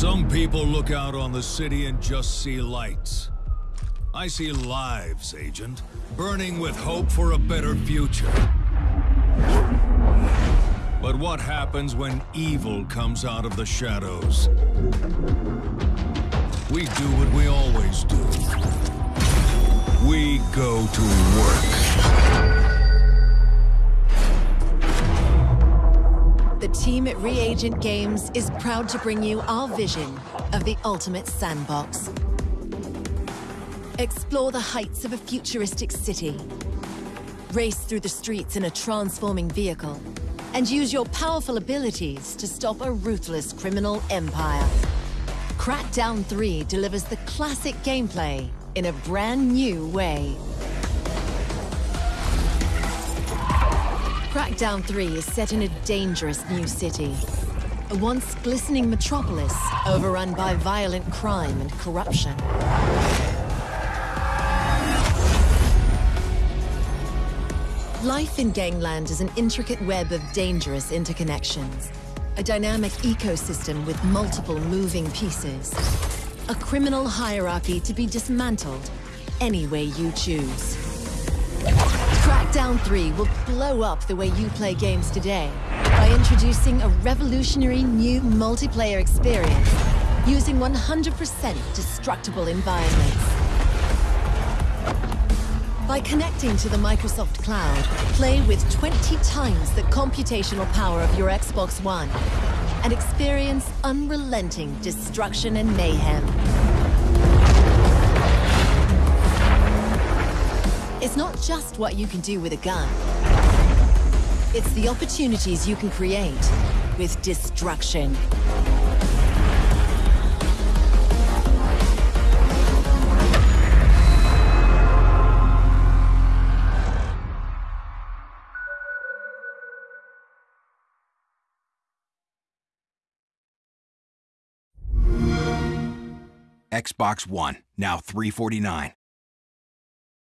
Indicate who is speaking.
Speaker 1: Some people look out on the city and just see lights. I see lives, Agent, burning with hope for a better future. But what happens when evil comes out of the shadows? We do what we always do. We go to work.
Speaker 2: Team at Reagent Games is proud to bring you our vision of the ultimate sandbox. Explore the heights of a futuristic city. Race through the streets in a transforming vehicle. And use your powerful abilities to stop a ruthless criminal empire. Crackdown 3 delivers the classic gameplay in a brand new way. Crackdown 3 is set in a dangerous new city. A once glistening metropolis overrun by violent crime and corruption. Life in Gangland is an intricate web of dangerous interconnections. A dynamic ecosystem with multiple moving pieces. A criminal hierarchy to be dismantled any way you choose. Crackdown 3 will blow up the way you play games today by introducing a revolutionary new multiplayer experience using 100% destructible environments. By connecting to the Microsoft Cloud, play with 20 times the computational power of your Xbox One and experience unrelenting destruction and mayhem. Just what you can do with a gun. It's the opportunities you can create with destruction.
Speaker 3: Xbox One, now 349.